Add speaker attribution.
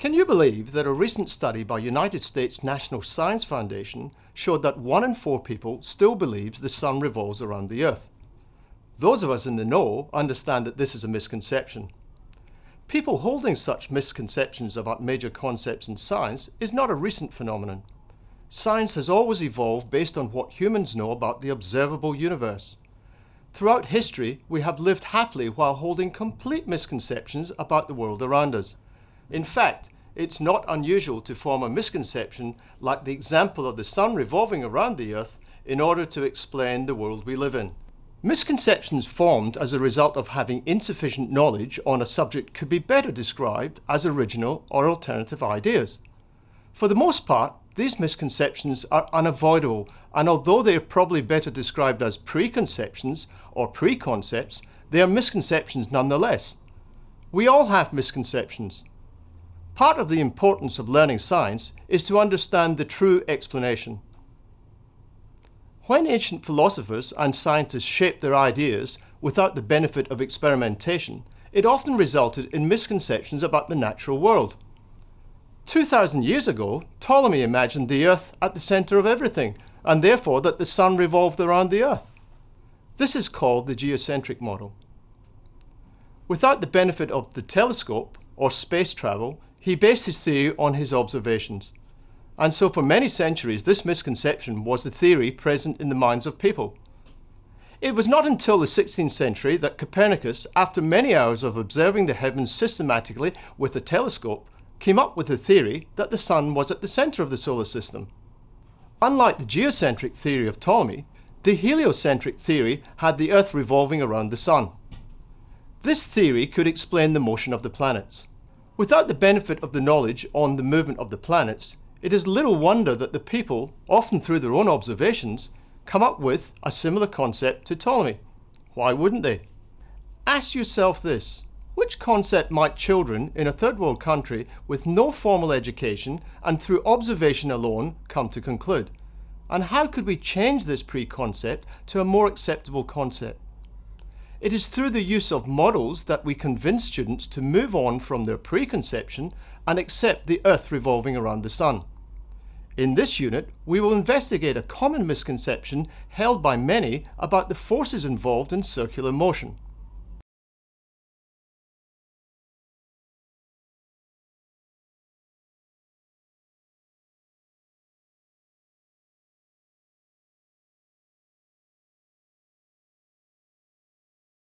Speaker 1: Can you believe that a recent study by United States National Science Foundation showed that one in four people still believes the sun revolves around the earth? Those of us in the know understand that this is a misconception. People holding such misconceptions about major concepts in science is not a recent phenomenon. Science has always evolved based on what humans know about the observable universe. Throughout history, we have lived happily while holding complete misconceptions about the world around us. In fact, it's not unusual to form a misconception like the example of the sun revolving around the earth in order to explain the world we live in. Misconceptions formed as a result of having insufficient knowledge on a subject could be better described as original or alternative ideas. For the most part, these misconceptions are unavoidable and although they are probably better described as preconceptions or preconcepts, they are misconceptions nonetheless. We all have misconceptions. Part of the importance of learning science is to understand the true explanation. When ancient philosophers and scientists shaped their ideas without the benefit of experimentation, it often resulted in misconceptions about the natural world. 2,000 years ago, Ptolemy imagined the Earth at the centre of everything, and therefore that the Sun revolved around the Earth. This is called the geocentric model. Without the benefit of the telescope or space travel, he based his theory on his observations. And so for many centuries, this misconception was the theory present in the minds of people. It was not until the 16th century that Copernicus, after many hours of observing the heavens systematically with a telescope, came up with the theory that the Sun was at the centre of the solar system. Unlike the geocentric theory of Ptolemy, the heliocentric theory had the Earth revolving around the Sun. This theory could explain the motion of the planets. Without the benefit of the knowledge on the movement of the planets, it is little wonder that the people, often through their own observations, come up with a similar concept to Ptolemy. Why wouldn't they? Ask yourself this. Which concept might children in a third world country with no formal education and through observation alone come to conclude? And how could we change this preconcept to a more acceptable concept? It is through the use of models that we convince students to move on from their preconception and accept the Earth revolving around the Sun. In this unit, we will investigate a common misconception held by many about the forces involved in circular motion.